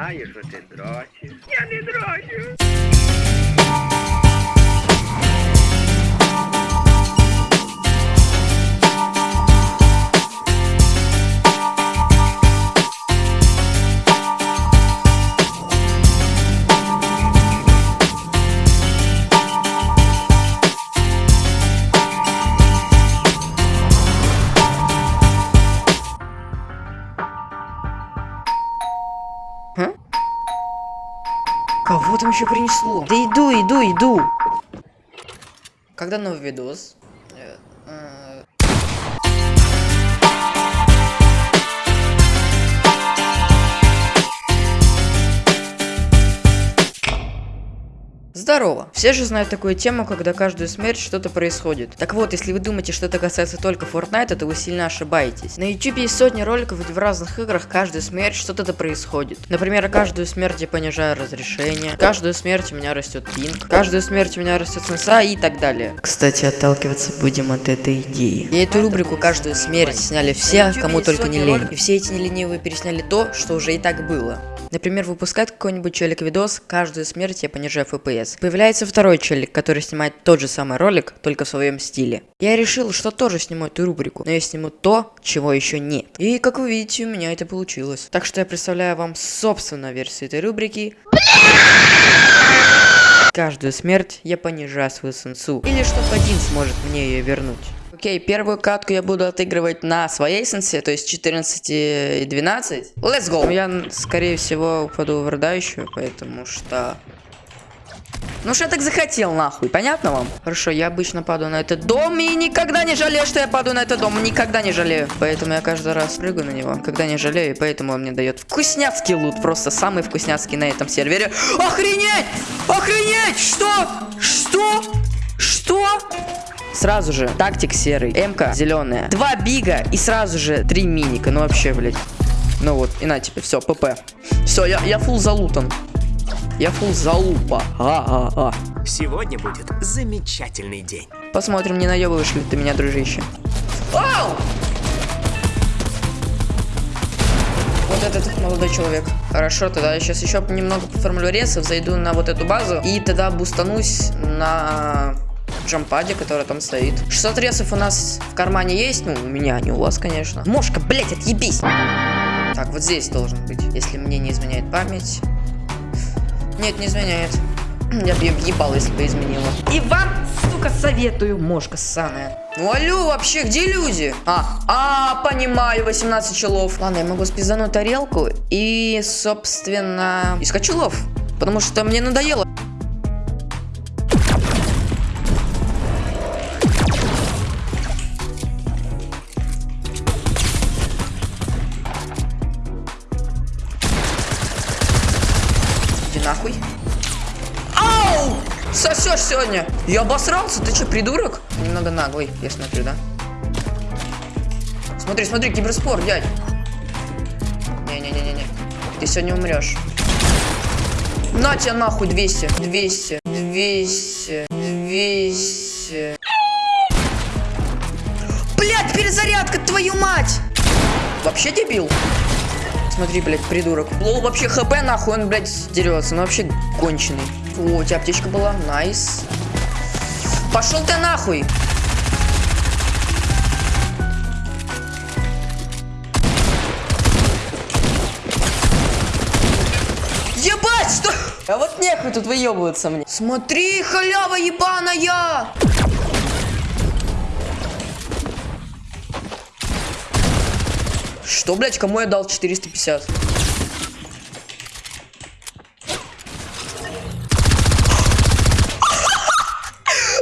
Я знаю, що ти дрочиш. Я там еще принесло? Да иду, иду, иду. Когда новый видос? Здорово! Все же знают такую тему, когда каждую смерть что-то происходит. Так вот, если вы думаете, что это касается только Fortnite, то вы сильно ошибаетесь. На YouTube есть сотни роликов, где в разных играх каждую смерть что-то происходит. Например, каждую смерть я понижаю разрешение, каждую смерть у меня растет пинг, каждую смерть у меня растет сенса и так далее. Кстати, отталкиваться будем от этой идеи. И эту рубрику «Каждую смерть» сняли все, кому только не лень. И все эти неленивые пересняли то, что уже и так было. Например, выпускает какой-нибудь челик видос, каждую смерть я понижаю FPS. Появляется второй челик, который снимает тот же самый ролик, только в своем стиле. Я решил, что тоже сниму эту рубрику, но я сниму то, чего еще нет. И как вы видите, у меня это получилось. Так что я представляю вам собственную версию этой рубрики. Каждую смерть я понижаю свою сенсу. Или чтоб один сможет мне ее вернуть. Окей, первую катку я буду отыгрывать на своей сенсе, то есть 14 и 12. Let's go! Я, скорее всего, упаду в родающую, потому что... Ну что я так захотел, нахуй, понятно вам? Хорошо, я обычно падаю на этот дом и никогда не жалею, что я падаю на этот дом, никогда не жалею. Поэтому я каждый раз прыгаю на него, никогда не жалею, и поэтому он мне дает вкусняцкий лут, просто самый вкусняцкий на этом сервере. Охренеть! Охренеть! Что? Что? Что? Сразу же тактик серый, МК зеленая, два бига и сразу же три миника. Ну вообще, блядь. Ну вот, и на тебе, все, ПП. Все, я, я фул залутан. Я фул залупа. А-а-а. Сегодня будет замечательный день. Посмотрим, не наебываешь ли ты меня, дружище. Ау! Вот этот молодой человек. Хорошо, тогда я сейчас еще немного поформлю ресов, зайду на вот эту базу и тогда бустанусь на джампаде, который там стоит. 600 ресов у нас в кармане есть, ну, у меня, не у вас, конечно. Мошка, блять, отъебись! Так, вот здесь должен быть, если мне не изменяет память. Нет, не изменяет. Я бы ее въебал, если бы изменила. И вам, сука, советую, мошка ссаная. Ну алло, вообще, где люди? А, а, понимаю, 18 челов. Ладно, я могу спизануть тарелку и, собственно, искать челов. Потому что мне надоело. Сосешь сегодня. Я обосрался, ты что, придурок? Немного наглый, я смотрю, да? Смотри, смотри, киберспор, дядь. Не-не-не-не-не. Ты сегодня умрешь. На тебя нахуй 200, 200, 200, 200. Блять, перезарядка, твою мать! Вообще дебил? Смотри, блядь, придурок. Low вообще hp нахуй, он, блядь, дерется. Ну вообще конченый. О, у тебя аптечка была. Nice. Пошел ты нахуй. Ебать, что? А вот нехуй тут выебываться мне. Смотри, халява ебаная! Что, блядь, кому я дал 450?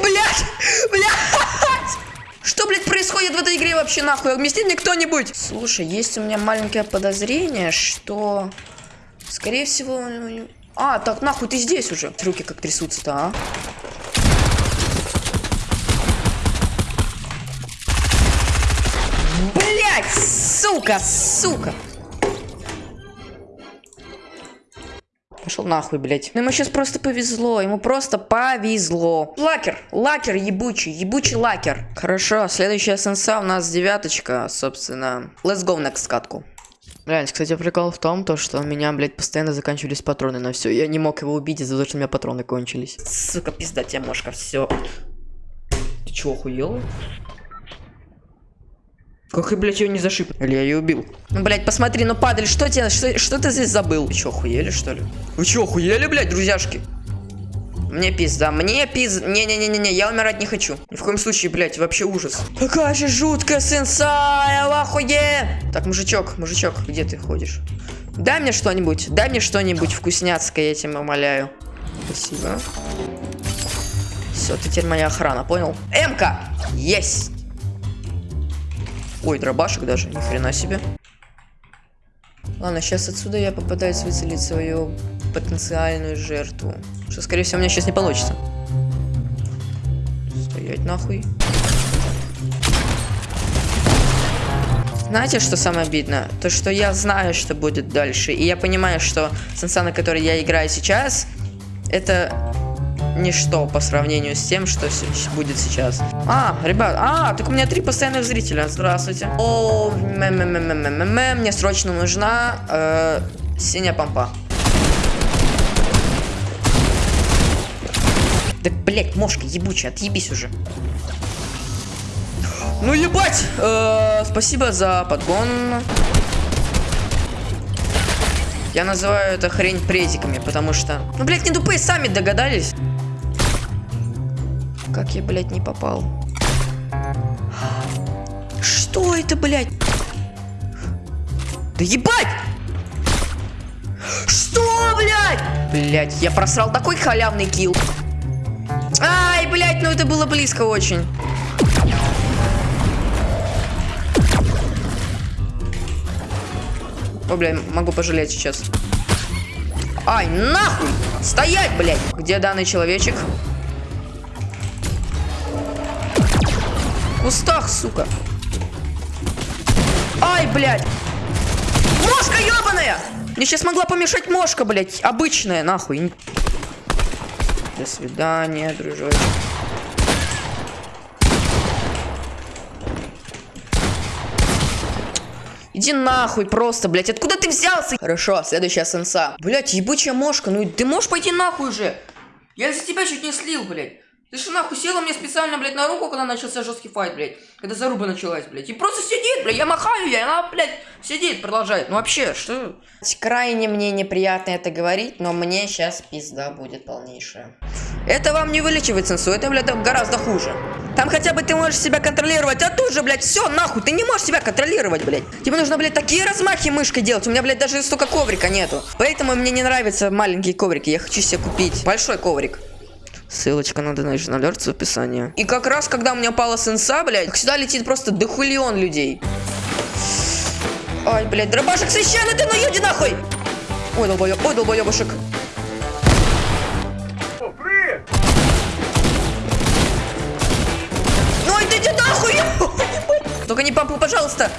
Блядь! Блядь! Что, блядь, происходит в этой игре вообще, нахуй? Объяснит мне кто-нибудь? Слушай, есть у меня маленькое подозрение, что... Скорее всего... А, так, нахуй, ты здесь уже. Руки как трясутся-то, а? Блять, сука, сука. Пошел нахуй, блять. Ну ему сейчас просто повезло, ему просто повезло. Лакер, лакер ебучий, ебучий лакер. Хорошо, следующая сенса у нас девяточка, собственно. Let's go next катку. Реально, кстати, прикол в том, то, что у меня, блядь, постоянно заканчивались патроны на все. Я не мог его убить из-за того, что у меня патроны кончились. Сука, пизда тебе, мошка, все. Ты чего, охуел? Как и, блядь, ее не зашиб? Или я ее убил? Ну, блядь, посмотри, ну падаль, что тебе, что, что ты здесь забыл? Вы чё, охуели, что ли? Вы чё, охуели, блядь, друзьяшки? Мне пизда, мне пиз... Не-не-не-не, я умирать не хочу. Ни в коем случае, блядь, вообще ужас. Какая же жуткая сенсая, ахуе! Так, мужичок, мужичок, где ты ходишь? Дай мне что-нибудь, дай мне что-нибудь вкусняцкое, я тебя умоляю. Спасибо. Все, ты теперь моя охрана, понял? Эмка! Есть! Ой, дробашек даже, ни хрена себе. Ладно, сейчас отсюда я попытаюсь выцелить свою потенциальную жертву. Что, скорее всего, у меня сейчас не получится. Стоять нахуй. Знаете, что самое обидно? То, что я знаю, что будет дальше. И я понимаю, что сенса, на которой я играю сейчас, это ничто по сравнению с тем, что будет сейчас. А, ребят, а, так у меня три постоянных зрителя. Здравствуйте. О, мне срочно нужна э, синяя помпа. Да, блять, мошка ебучая, отъебись уже. Ну ебать! Э, спасибо за подгон. Я называю это хрень презиками, потому что... Ну, блядь, не тупые сами догадались. Как я, блядь, не попал? Что это, блядь? Да ебать! Что, блядь? Блядь, я просрал такой халявный килл. Ай, блядь, ну это было близко очень. О, блядь, могу пожалеть сейчас. Ай, нахуй! Стоять, блядь! Где данный человечек? Кустах, сука. Ай, блядь! Мошка ебаная! Мне сейчас могла помешать мошка, блядь. Обычная, нахуй. До свидания, дружочек. Иди нахуй просто, блядь. Откуда ты взялся? Хорошо, следующая сенса. Блядь, ебучая мошка. Ну ты можешь пойти нахуй же? Я за тебя чуть не слил, блядь. Ты что нахуй села мне специально, блядь, на руку, когда начался жесткий файт, блядь. Когда заруба началась, блядь. И просто сидит, блядь, я махаю ей, она, блядь, сидит, продолжает. Ну вообще, что? Крайне мне неприятно это говорить, но мне сейчас пизда будет полнейшая. Это вам не вылечивает сенсу, это, блядь, гораздо хуже. Там хотя бы ты можешь себя контролировать, а тут же, блядь, все, нахуй, ты не можешь себя контролировать, блядь. Тебе нужно, блядь, такие размахи мышкой делать. У меня, блядь, даже столько коврика нету. Поэтому мне не нравятся маленькие коврики, я хочу себе купить большой коврик. Ссылочка на Donation Alert в описании. И как раз, когда у меня пала сенса, блядь, сюда летит просто дохулион людей. Ай, блядь, дробашек священный, ты ну иди нахуй! Ой, долбоёб, ой, долбоёбушек. Ну иди нахуй! Только не помпу, пожалуйста!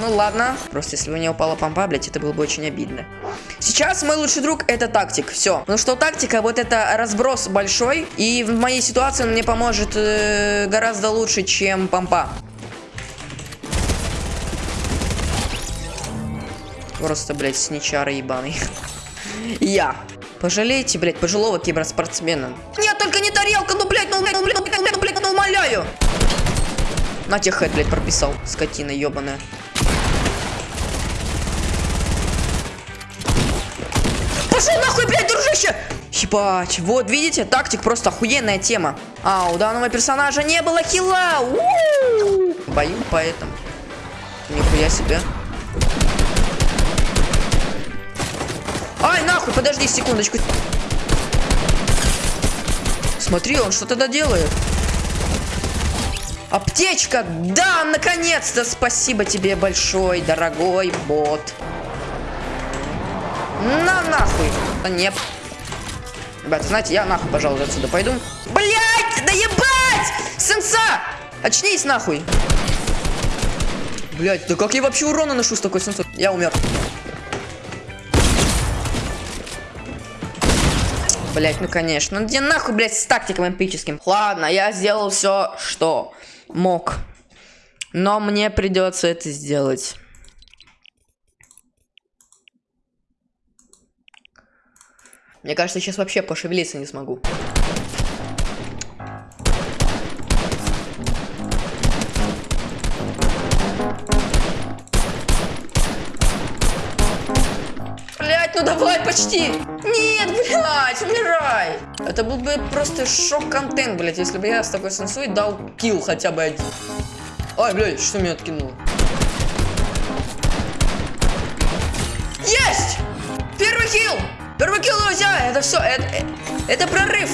Ну ладно. Просто если бы не упала помпа, блядь, это было бы очень обидно. Сейчас мой лучший друг это тактик. Все. Ну что тактика, вот это разброс большой. И в моей ситуации он мне поможет э, гораздо лучше, чем помпа. Просто, блядь, сничара ебаный. Я. Пожалейте, блядь, пожилого киберспортсмена. Нет, только не тарелка, ну, блядь, ну, блядь, ну, блядь, ну, блядь, ну, блядь, ну, умоляю. На тех хэт, блядь, прописал, скотина ебаная. Ебать, вот, видите, тактик просто охуенная тема. А, у данного персонажа не было хила. Бою поэтому. Нихуя себе. Ай, нахуй, подожди секундочку. Смотри, он что тогда делает. Аптечка! Да, наконец-то! Спасибо тебе большой, дорогой бот. На нахуй. Да нет. Ребят, знаете, я нахуй, пожалуй, отсюда пойду. Блять, да ебать! Сенса! Очнись нахуй. Блять, да как я вообще урона ношу с такой сенсой? Я умер. Блять, ну конечно. Ну где нахуй, блять, с тактиком эпическим? Ладно, я сделал все, что мог. Но мне придется это сделать. Мне кажется, сейчас вообще пошевелиться не смогу. Блять, ну давай, почти! Нет, блять, умирай! Это был бы просто шок-контент, блять, если бы я с такой сенсой дал килл хотя бы один. Ай, блядь, что меня откинуло? Это все, это, э, это прорыв!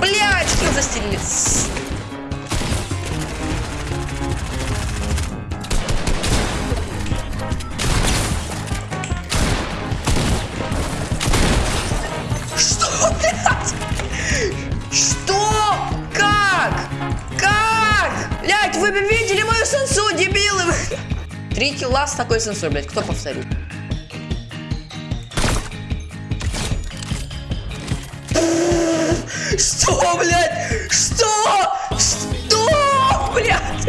Блять, килл застелили. Три килла с такой сенсой, блядь, кто повторит? Что, блядь? Что? Что, блядь?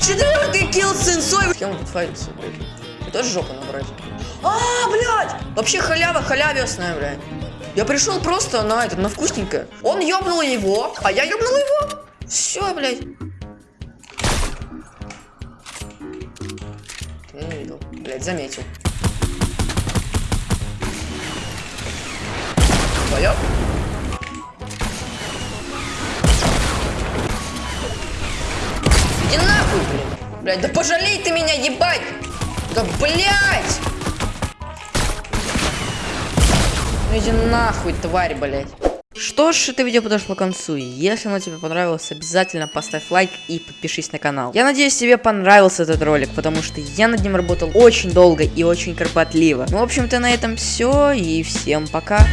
Четвертый килл сенсой. Кем тут файтится, блядь? И тоже жопу набрать. А, блядь! Вообще халява халявесная, блядь. Я пришел просто на это, на вкусненькое. Он ёбнул его, а я ёбнул его. Все, блядь. Блядь, заметил. Твоё? Иди нахуй, блядь. Блядь, да пожалей ты меня, ебать! Да блядь! Ну иди нахуй, тварь, блядь. Что ж, это видео подошло к концу. Если оно тебе понравилось, обязательно поставь лайк и подпишись на канал. Я надеюсь, тебе понравился этот ролик, потому что я над ним работал очень долго и очень кропотливо. Ну, в общем-то, на этом все, и всем пока.